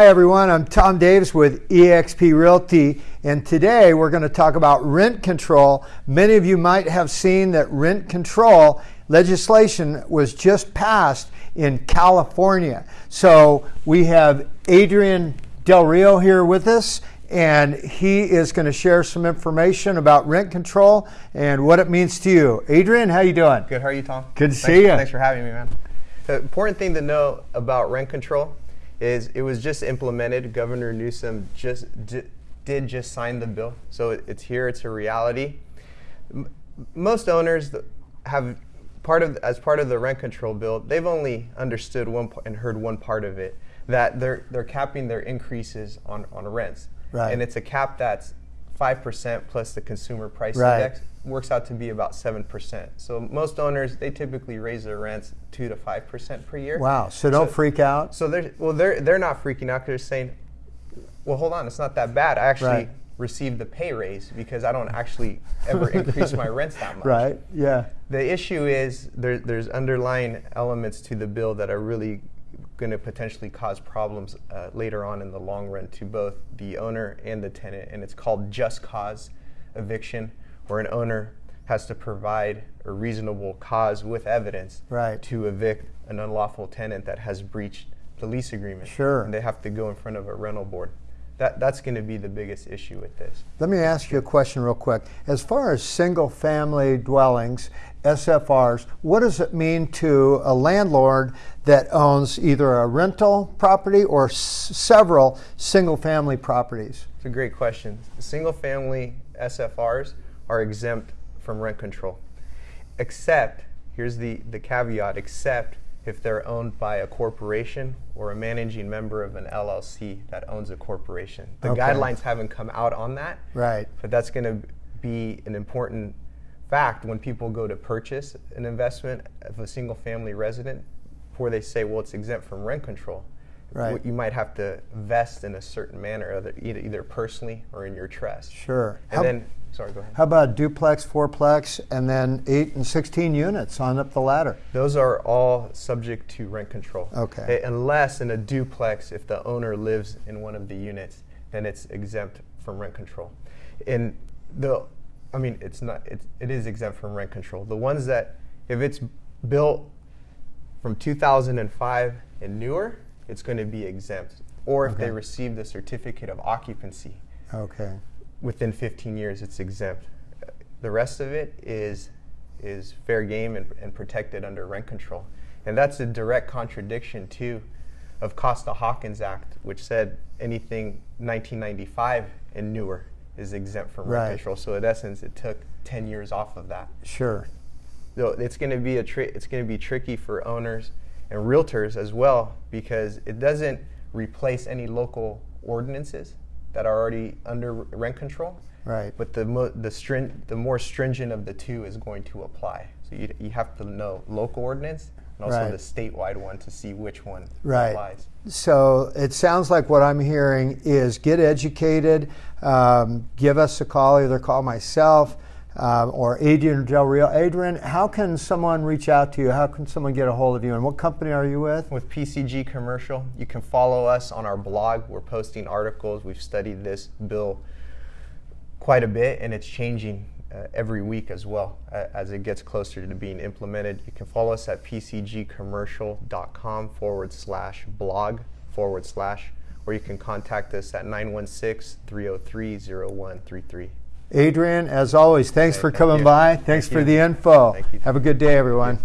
Hi, everyone. I'm Tom Davis with eXp Realty, and today we're going to talk about rent control. Many of you might have seen that rent control legislation was just passed in California. So we have Adrian Del Rio here with us, and he is going to share some information about rent control and what it means to you. Adrian, how are you doing? Good. How are you, Tom? Good to thanks, see you. Thanks for having me, man. The important thing to know about rent control is it was just implemented. Governor Newsom just did just sign the bill, so it, it's here. It's a reality. M- most owners have part of as part of the rent control bill. They've only understood one and heard one part of it that they're they're capping their increases on on rents, Right. and it's a cap that's five percent plus the consumer price Right. index works out to be about seven percent. So most owners they typically raise their rents two to five percent per year. Wow. So don't freak out. So they're well, they're they're not freaking out because they're saying, "Well, hold on, it's not that bad. I actually Right. received the pay raise because I don't actually ever increase my rents that much." Right. Yeah. The issue is there, there's underlying elements to the bill that are really going to potentially cause problems uh, later on in the long run to both the owner and the tenant, and it's called just cause eviction, where an owner has to provide a reasonable cause with evidence Right. to evict an unlawful tenant that has breached the lease agreement. Sure. And they have to go in front of a rental board. That, that's going to be the biggest issue with this. Let me ask you a question real quick. As far as single family dwellings, SFRs, what does it mean to a landlord that owns either a rental property or s- several single family properties? It's a great question. Single family SFRs are exempt from rent control, except, here's the, the caveat, except if they're owned by a corporation or a managing member of an LLC that owns a corporation. The Okay. guidelines haven't come out on that, Right. but that's going to be an important fact when people go to purchase an investment of a single family resident before they say, well, it's exempt from rent control. Right. You might have to vest in a certain manner, either, personally or in your trust. Sure. And How, then, sorry, go ahead. how about duplex, fourplex, and then 8 and 16 units on up the ladder? Those are all subject to rent control. Okay. Unless in a duplex, if the owner lives in one of the units, then it's exempt from rent control. In the, I mean, it's not. It's, it is exempt from rent control. The ones that, if it's built from 2005 and newer, it's going to be exempt. Or if Okay. they received a certificate of occupancy Okay. within 15 years, it's exempt. The rest of it is is fair game and, and protected under rent control, and that's a direct contradiction too of Costa Hawkins Act, which said anything 1995 and newer is exempt from Right. rent control. So in essence, it took 10 years off of that. Sure. So it's going to be a tri- it's going to be tricky for owners and realtors as well because it doesn't replace any local ordinances that are already under rent control. Right. But the mo- the strin- the more stringent of the two is going to apply. So you, you have to know local ordinance and also Right. the statewide one to see which one Right. applies. So it sounds like what I'm hearing is get educated, um, give us a call, either call myself um, or Adrian Del Rio. Adrian, how can someone reach out to you? How can someone get a hold of you? And what company are you with? With PCG Commercial, you can follow us on our blog. We're posting articles. We've studied this bill quite a bit, and it's changing uh, every week as well uh, as it gets closer to being implemented. You can follow us at pcgcommercial.com forward slash blog forward slash, or you can contact us at 916 303 0133. Adrian, as always, thanks Okay, for thank coming you. by. Thanks Thank for you. the info. Thank you. Have a good day, everyone.